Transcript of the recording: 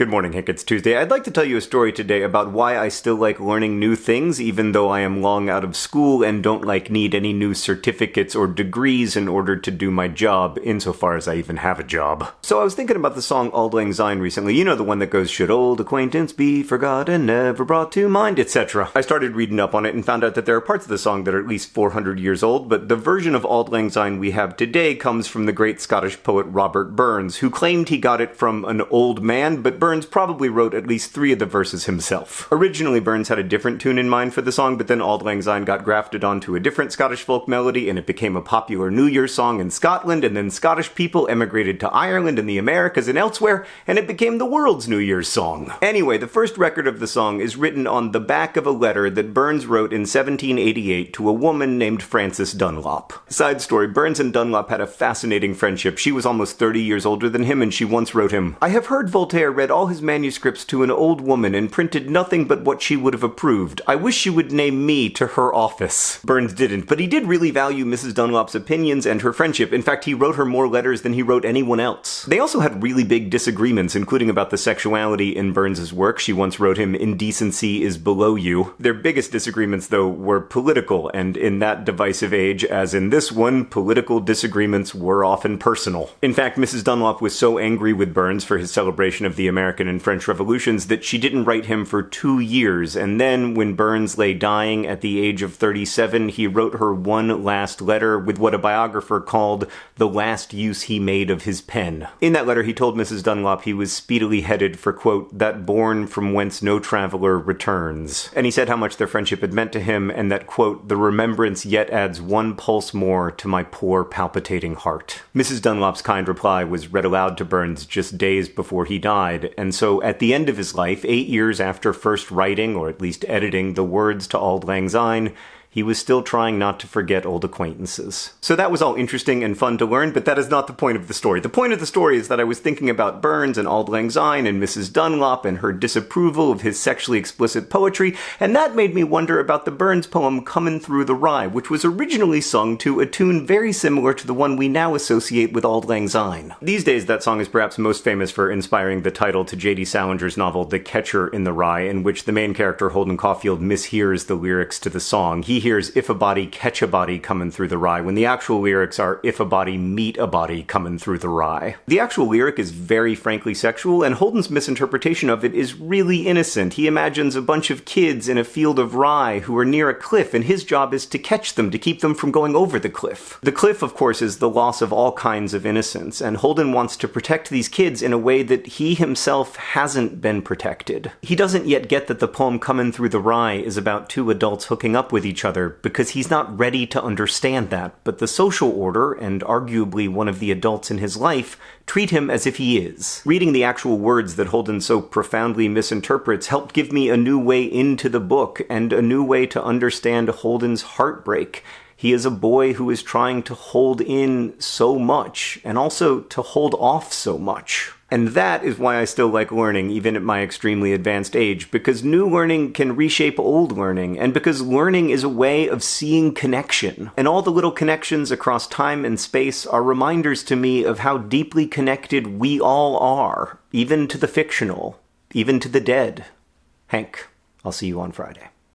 Good morning, Hank. It's Tuesday. I'd like to tell you a story today about why I still like learning new things, even though I am long out of school and don't like need any new certificates or degrees in order to do my job, insofar as I even have a job. So I was thinking about the song Auld Lang Syne recently. You know the one that goes, Should old acquaintance be forgotten, never brought to mind, etc. I started reading up on it and found out that there are parts of the song that are at least 400 years old, but the version of Auld Lang Syne we have today comes from the great Scottish poet Robert Burns, who claimed he got it from an old man, but Burns Burns probably wrote at least three of the verses himself. Originally, Burns had a different tune in mind for the song, but then Auld Lang Syne got grafted onto a different Scottish folk melody, and it became a popular New Year's song in Scotland, and then Scottish people emigrated to Ireland and the Americas and elsewhere, and it became the world's New Year's song. Anyway, the first record of the song is written on the back of a letter that Burns wrote in 1788 to a woman named Frances Dunlop. Side story, Burns and Dunlop had a fascinating friendship. She was almost 30 years older than him, and she once wrote him, I have heard Voltaire read all all his manuscripts to an old woman and printed nothing but what she would have approved. I wish she would name me to her office. Burns didn't, but he did really value Mrs. Dunlop's opinions and her friendship. In fact, he wrote her more letters than he wrote anyone else. They also had really big disagreements, including about the sexuality in Burns's work. She once wrote him, Indecency is below you. Their biggest disagreements, though, were political, and in that divisive age, as in this one, political disagreements were often personal. In fact, Mrs. Dunlop was so angry with Burns for his celebration of the American American and French revolutions that she didn't write him for two years, and then, when Burns lay dying at the age of 37, he wrote her one last letter with what a biographer called the last use he made of his pen. In that letter, he told Mrs. Dunlop he was speedily headed for, quote, that bourne from whence no traveler returns. And he said how much their friendship had meant to him, and that, quote, the remembrance yet adds one pulse more to my poor palpitating heart. Mrs. Dunlop's kind reply was read aloud to Burns just days before he died, and so at the end of his life, eight years after first writing, or at least editing, the words to Auld Lang Syne, he was still trying not to forget old acquaintances. So that was all interesting and fun to learn, but that is not the point of the story. The point of the story is that I was thinking about Burns and Auld Lang Syne and Mrs. Dunlop and her disapproval of his sexually explicit poetry, and that made me wonder about the Burns poem Comin' Through the Rye, which was originally sung to a tune very similar to the one we now associate with Auld Lang Syne. These days, that song is perhaps most famous for inspiring the title to J.D. Salinger's novel The Catcher in the Rye, in which the main character Holden Caulfield mishears the lyrics to the song. He hears if a body catch a body coming through the rye, when the actual lyrics are if a body meet a body coming through the rye. The actual lyric is very frankly sexual, and Holden's misinterpretation of it is really innocent. He imagines a bunch of kids in a field of rye who are near a cliff, and his job is to catch them to keep them from going over the cliff. The cliff, of course, is the loss of all kinds of innocence, and Holden wants to protect these kids in a way that he himself hasn't been protected. He doesn't yet get that the poem Coming Through the Rye is about two adults hooking up with each other because he's not ready to understand that, but the social order, and arguably one of the adults in his life, treat him as if he is. Reading the actual words that Holden so profoundly misinterprets helped give me a new way into the book, and a new way to understand Holden's heartbreak. He is a boy who is trying to hold in so much, and also to hold off so much. And that is why I still like learning, even at my extremely advanced age, because new learning can reshape old learning, and because learning is a way of seeing connection. And all the little connections across time and space are reminders to me of how deeply connected we all are, even to the fictional, even to the dead. Hank, I'll see you on Friday.